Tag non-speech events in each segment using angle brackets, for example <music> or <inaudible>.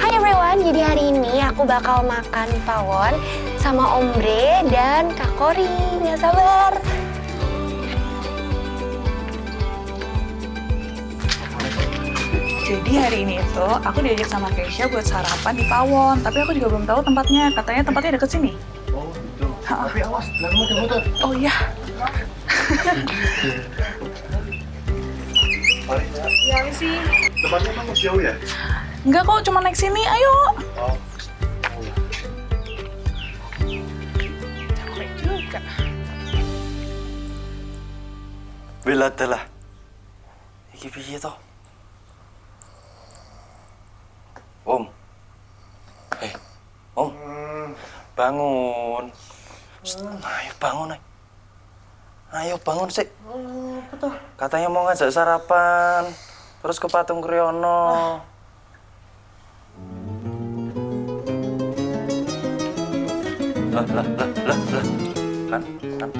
Hai everyone, jadi hari ini aku bakal makan pawon sama Ombre dan Kak Kori. Nggak sabar. Jadi hari ini itu aku diajak sama Keisha buat sarapan di Pawon, tapi aku juga belum tahu tempatnya. Katanya tempatnya deket sini. Oh gitu. Tapi awas, belakang motor. Oh iya. Ya sih. Tempatnya emang jauh ya? Enggak kok, cuma naik sini. Ayo. Oh. Capek juga. Bela dalah. Iki piye to? Om. Eh, Om. Bangun. Shh, Ayo bangun, ay. Ayo bangun sih. Katanya mau ngajak sarapan. Terus ke Patung Kriyono. Lah, lah, lah, lah, lah. Kan, kan.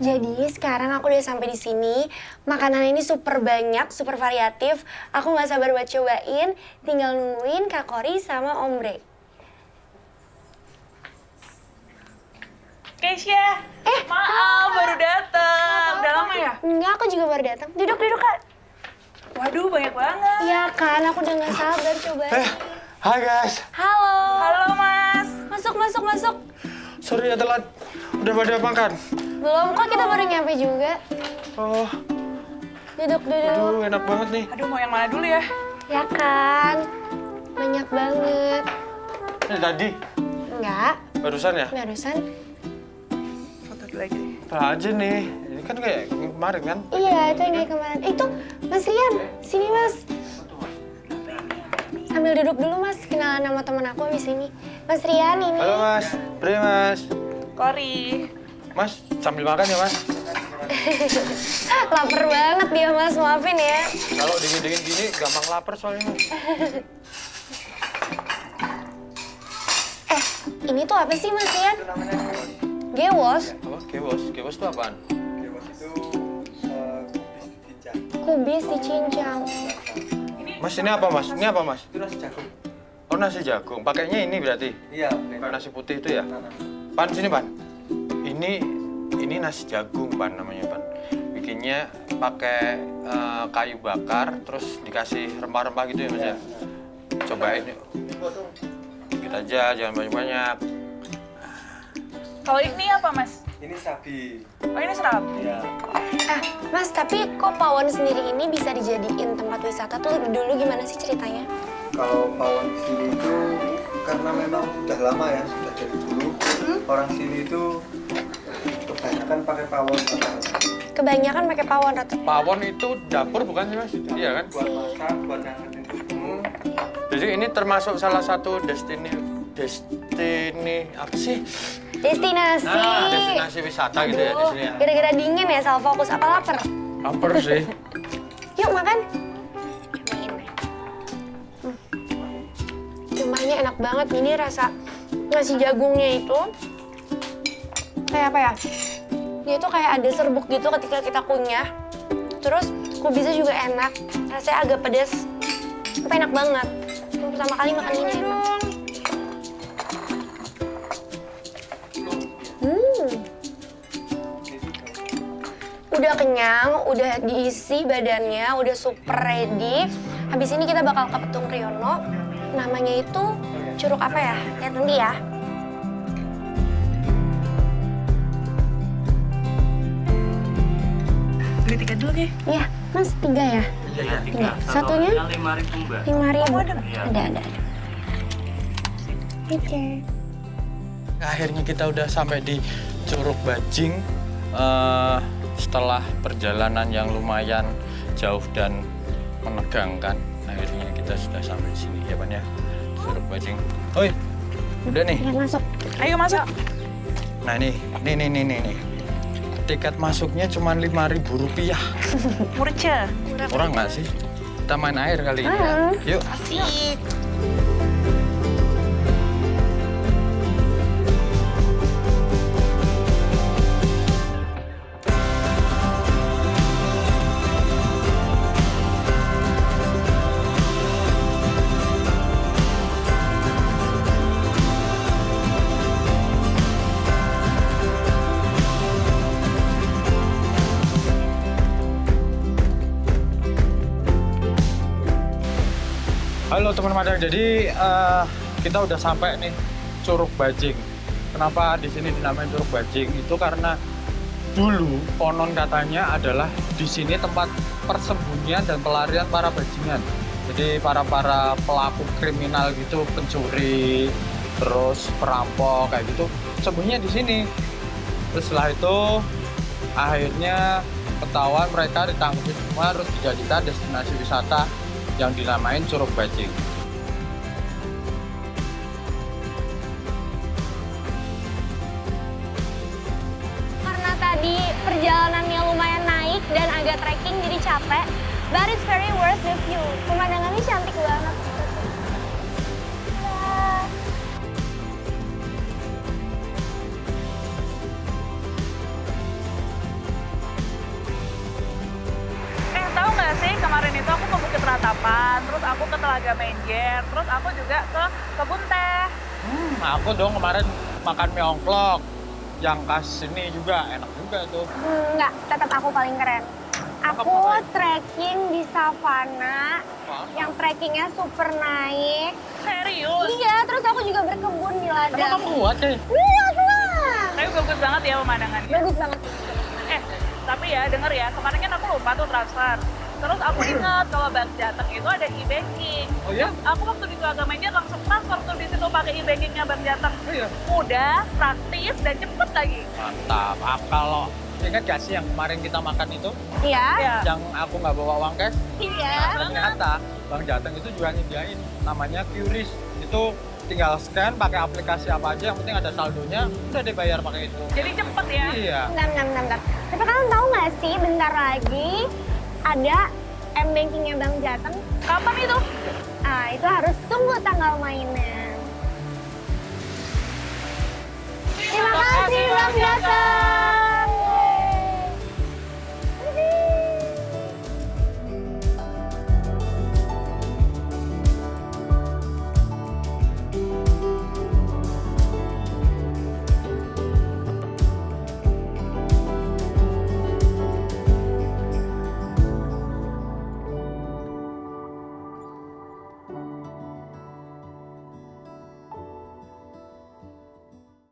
Jadi sekarang aku udah sampai di sini. Makanan ini super banyak, super variatif. Aku nggak sabar buat cobain. Tinggal nungguin Kak Kori sama Ombre. Keisha. Eh, maaf baru datang. Udah lama ya? Enggak, aku juga baru datang. Duduk, duduk kak. Waduh, banyak banget. Iya kan, aku udah nggak sabar cobain. Eh, hai guys. Halo. Halo, Mas. Masuk, masuk, masuk. Sorry ya telat. Udah pada makan? Belum kok, kita baru nyampe juga. Oh, Duduk, duduk. aduh enak banget nih. Aduh, mau yang mana dulu ya? Ya kan, banyak banget. Ini tadi, Enggak, barusan ya? barusan. Foto dulu aja deh. Aja nih? Ini kan kayak kemarin kan? Iya, itu yang kayak kemarin. Eh, itu Mas Rian, sini Mas. Sambil duduk dulu Mas, kenalan sama teman aku di sini. Mas Rian ini. Halo mas, Bre mas. Kori. Mas, sambil makan ya mas? <laughs> Laper banget dia Mas, maafin ya. Kalau dingin-dingin gini gampang lapar soalnya mas. <laughs> Eh, ini tuh apa sih Mas Rian? Gewos, Apa? Gewos? Gewos itu apaan? Dewas itu uh, kubis cincang. kubis dicincang. Mas, ini apa mas? Ini apa mas? Itu nasi jagung. Oh nasi jagung, pakainya ini berarti? Iya, Nasi putih itu ya? Pan, sini Pan. Ini ini nasi jagung Pan namanya Pan. Bikinnya pakai eh, kayu bakar, terus dikasih rempah-rempah gitu ya Mas ya? Cobain yuk. Dikit aja, jangan banyak-banyak. Kalau ini apa, Mas? Ini sabi. Oh, ini serabi. Ya. Ah, Mas, tapi kok Pawon sendiri ini bisa dijadiin tempat wisata tuh dulu gimana sih ceritanya? Kalau pawon sini itu karena memang sudah lama ya, sudah dari dulu orang sini itu kebanyakan pakai pawon Kebanyakan pakai Pawon rata. Pawon itu dapur bukan sih Mas? Iya kan? buat masak, buat ngangetin susu. Jadi ini termasuk salah satu destiny destiny apa sih? Destinasi. Nah, destinasi wisata gitu ya di sini ya. Gara-gara dingin ya, salah fokus. Apa lapar? Lapar sih. <laughs> Yuk makan. Hmm. Cumanya enak banget. Ini rasa nasi jagungnya itu kayak apa ya? Dia tuh kayak ada serbuk gitu ketika kita kunyah. Terus kubisnya juga enak. Rasanya agak pedas. Tapi enak banget. Pertama kali makan ini enak. Hmm. Udah kenyang, udah diisi badannya, udah super ready. Habis ini kita bakal ke Petung Kriyono. Namanya itu curug apa ya? Lihat nanti ya. Beli tiket dulu, Ki. Iya, Mas tiga ya? Iya, Tiga. Satunya lima ribu mbak. lima ribu. Oh, ada. Ada, ada, ada. Oke. Akhirnya kita udah sampai di Curug Bajing eh, setelah perjalanan yang lumayan jauh dan menegangkan. Akhirnya kita sudah sampai di sini ya Pan ya. Curug Bajing. Oi, udah nih. Ya, masuk. Ayo masuk. Nah nih, nih nih nih nih. nih. Tiket masuknya cuma lima ribu rupiah. Murce. Kurang nggak sih? Kita main air kali ini ya. Yuk. Asik. Halo teman Madang, jadi eh, kita udah sampai nih Curug Bajing. Kenapa di sini dinamain Curug Bajing? Itu karena dulu konon katanya adalah di sini tempat persembunyian dan pelarian para bajingan. Jadi para para pelaku kriminal gitu, pencuri, terus perampok kayak gitu, sembunyinya di sini. Terus setelah itu akhirnya ketahuan mereka ditangkap semua terus dijadikan destinasi wisata yang dinamain Curug Bajing. Karena tadi perjalanannya lumayan naik dan agak trekking jadi capek, but it's very worth the view. Pemandangannya cantik banget. Ke Telaga Menjer, terus aku juga ke kebun teh. Hmm, aku dong kemarin makan mie ongklok yang khas sini juga enak juga tuh. Hmm, Enggak, tetap aku paling keren. Aku trekking di savana yang trekkingnya super naik. Serius? Iya, terus aku juga berkebun di Emang ladang. kamu kuat ya? Lihat lah. Tapi bagus banget ya pemandangannya. Bagus banget. Eh, tapi ya denger ya, kemarin kan aku lupa tuh transfer. Terus aku ingat kalau Bank Jateng itu ada e-banking. Oh ya? Aku waktu di Telaga Menjer langsung transfer tuh di situ pakai e-bankingnya Bank Jateng. Oh iya. Mudah, praktis, dan cepet lagi. Mantap. Ah, kalau ingat gak sih yang kemarin kita makan itu? Iya. Ya. Yang aku nggak bawa uang cash? Iya. Ternyata Bang Jateng itu juga nyediain namanya QRIS. Itu tinggal scan pakai aplikasi apa aja, yang penting ada saldonya, udah dibayar pakai itu. Jadi cepet ya. Iya. Bentar, bentar, bentar. Tapi kalian tahu nggak sih, bentar lagi ada M-Bankingnya Bang Jateng. Kapan itu? Ah, itu harus tunggu tanggal mainnya.